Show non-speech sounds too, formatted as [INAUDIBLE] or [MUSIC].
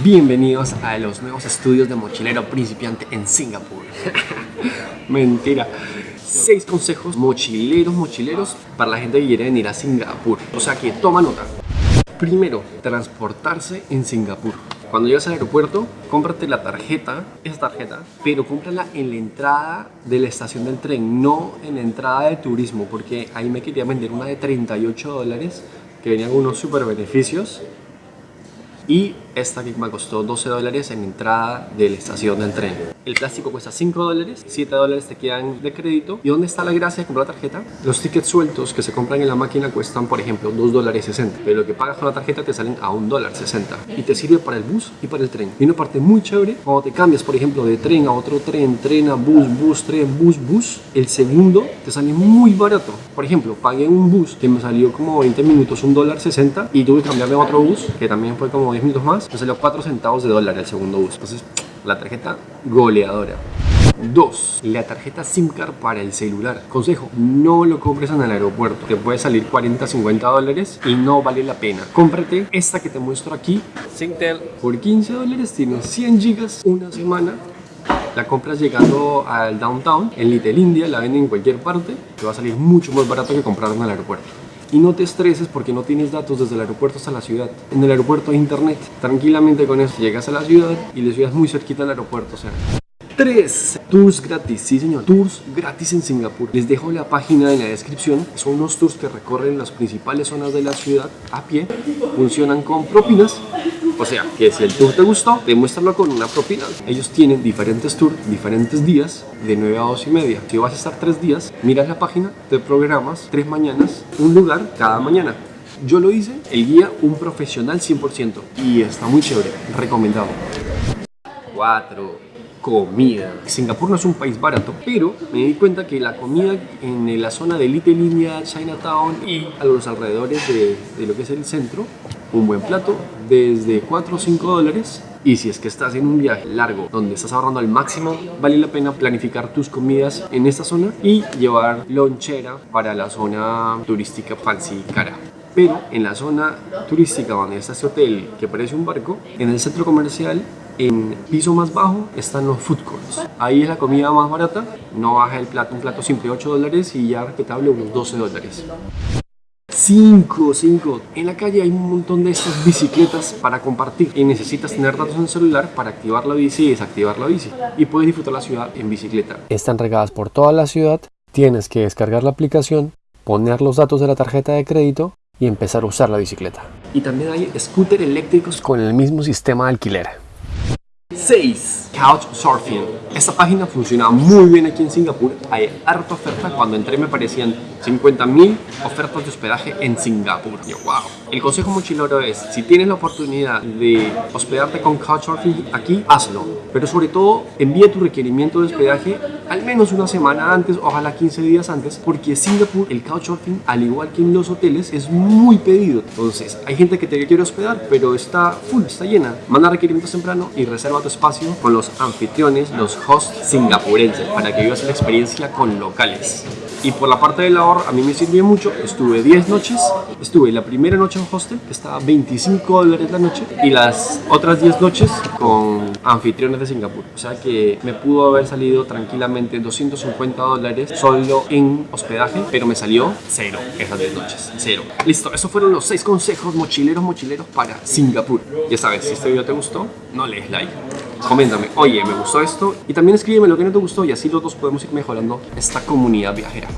Bienvenidos a los nuevos estudios de mochilero principiante en Singapur. [LAUGHS] Mentira. Seis consejos mochileros, mochileros para la gente que quiere venir a Singapur. O sea que toma nota. Primero, transportarse en Singapur. Cuando llegas al aeropuerto, cómprate la tarjeta, esa tarjeta, pero cómprala en la entrada de la estación del tren, no en la entrada de turismo, porque ahí me quería vender una de 38 dólares que venían unos super beneficios y esta me costó 12 dólares en entrada de la estación del tren. El plástico cuesta 5 dólares, 7 dólares te quedan de crédito. ¿Y dónde está la gracia de comprar la tarjeta? Los tickets sueltos que se compran en la máquina cuestan, por ejemplo, 2 dólares 60. Pero lo que pagas con la tarjeta te salen a 1 dólar 60. Y te sirve para el bus y para el tren. Y una parte muy chévere, cuando te cambias, por ejemplo, de tren a otro tren, tren a bus, bus, tren, bus, bus, el segundo te sale muy barato. Por ejemplo, pagué un bus que me salió como 20 minutos, 1 dólar 60 y tuve que cambiarme a otro bus que también fue como 10 minutos más. Me salió 4 centavos de dólar el segundo bus. Entonces, la tarjeta goleadora. 2. La tarjeta SIM card para el celular. Consejo, no lo compres en el aeropuerto. Te puede salir 40, 50 dólares y no vale la pena. Cómprate esta que te muestro aquí. Singtel. Por 15 dólares tienes 100 gigas una semana. La compras llegando al downtown, en Little India, la venden en cualquier parte. Te va a salir mucho más barato que comprarla en el aeropuerto. Y no te estreses porque no tienes datos desde el aeropuerto hasta la ciudad. En el aeropuerto hay internet. Tranquilamente con eso llegas a la ciudad y la ciudad es muy cerquita del aeropuerto. O sea, 3. Tours gratis, sí señor, tours gratis en Singapur. Les dejo la página en la descripción. Son unos tours que recorren las principales zonas de la ciudad a pie. Funcionan con propinas o sea, que si el tour te gustó, demuéstralo con una propina. Ellos tienen diferentes tours, diferentes días, de 9 a 2 y media. Si vas a estar 3 días, miras la página, te programas 3 mañanas, un lugar cada mañana. Yo lo hice, el guía, un profesional 100% y está muy chévere, recomendado. 4 comida. Singapur no es un país barato, pero me di cuenta que la comida en la zona de Little India, Chinatown y a los alrededores de, de lo que es el centro, un buen plato desde 4 o 5 dólares y si es que estás en un viaje largo donde estás ahorrando al máximo, vale la pena planificar tus comidas en esta zona y llevar lonchera para la zona turística fancy cara. Pero en la zona turística donde está este hotel que parece un barco, en el centro comercial en piso más bajo están los food courts. Ahí es la comida más barata, no baja el plato, un plato simple 8 dólares y ya respetable unos 12 dólares. 5, 5. En la calle hay un montón de estas bicicletas para compartir y necesitas tener datos en el celular para activar la bici y desactivar la bici y puedes disfrutar la ciudad en bicicleta. Están regadas por toda la ciudad, tienes que descargar la aplicación, poner los datos de la tarjeta de crédito y empezar a usar la bicicleta. Y también hay scooter eléctricos con el mismo sistema de alquiler. 6. Couchsurfing. Esta página funciona muy bien aquí en Singapur. Hay harta oferta. Cuando entré me parecían 50.000 ofertas de hospedaje en Singapur. Yo, wow. El consejo mochilero es, si tienes la oportunidad de hospedarte con Couchsurfing aquí, hazlo. Pero sobre todo, envía tu requerimiento de hospedaje al menos una semana antes, ojalá 15 días antes, porque Singapur, el Couchsurfing, al igual que en los hoteles, es muy pedido. Entonces, hay gente que te quiere hospedar, pero está full, está llena. Manda requerimientos temprano y reserva tu espacio con los anfitriones, los hosts singapurenses, para que vivas la experiencia con locales. Y por la parte del ahorro, a mí me sirvió mucho. Estuve 10 noches. Estuve la primera noche en hostel, que estaba 25 dólares la noche. Y las otras 10 noches con anfitriones de Singapur. O sea que me pudo haber salido tranquilamente 250 dólares solo en hospedaje. Pero me salió cero esas 10 noches. Cero. Listo, esos fueron los 6 consejos mochileros, mochileros para Singapur. Ya sabes, si este video te gustó, no le des like coméntame, oye, me gustó esto y también escríbeme lo que no te gustó y así los podemos ir mejorando esta comunidad viajera.